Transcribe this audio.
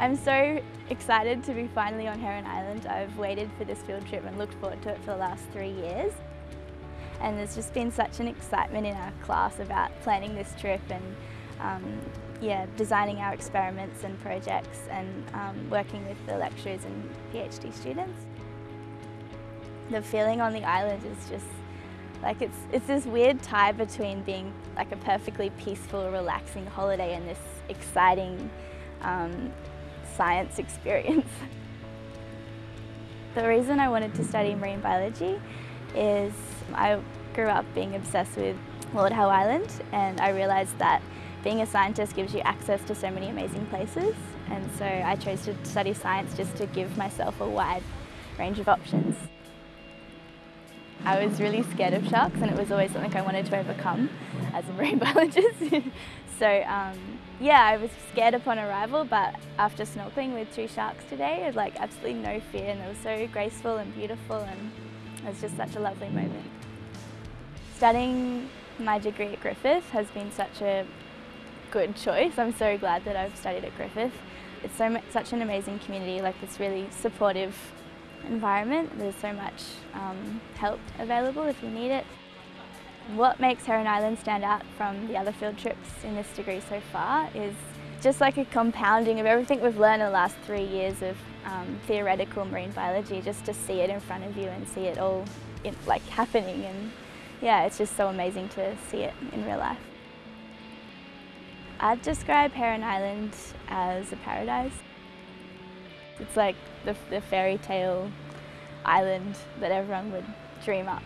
I'm so excited to be finally on Heron Island. I've waited for this field trip and looked forward to it for the last three years. And there's just been such an excitement in our class about planning this trip and um, yeah, designing our experiments and projects and um, working with the lecturers and PhD students. The feeling on the island is just like it's, it's this weird tie between being like a perfectly peaceful, relaxing holiday and this exciting um, science experience. the reason I wanted to study marine biology is I grew up being obsessed with Lord Howe Island and I realised that being a scientist gives you access to so many amazing places and so I chose to study science just to give myself a wide range of options. I was really scared of sharks and it was always something I wanted to overcome as a marine biologist. so um, yeah, I was scared upon arrival but after snorkeling with two sharks today, I had like absolutely no fear and they were so graceful and beautiful and it was just such a lovely moment. Studying my degree at Griffith has been such a good choice. I'm so glad that I've studied at Griffith. It's so much, such an amazing community, like this really supportive environment. There's so much um, help available if you need it. What makes Heron Island stand out from the other field trips in this degree so far is just like a compounding of everything we've learned in the last three years of um, theoretical marine biology, just to see it in front of you and see it all in, like happening and yeah, it's just so amazing to see it in real life. I'd describe Heron Island as a paradise. It's like the, the fairy tale island that everyone would dream up.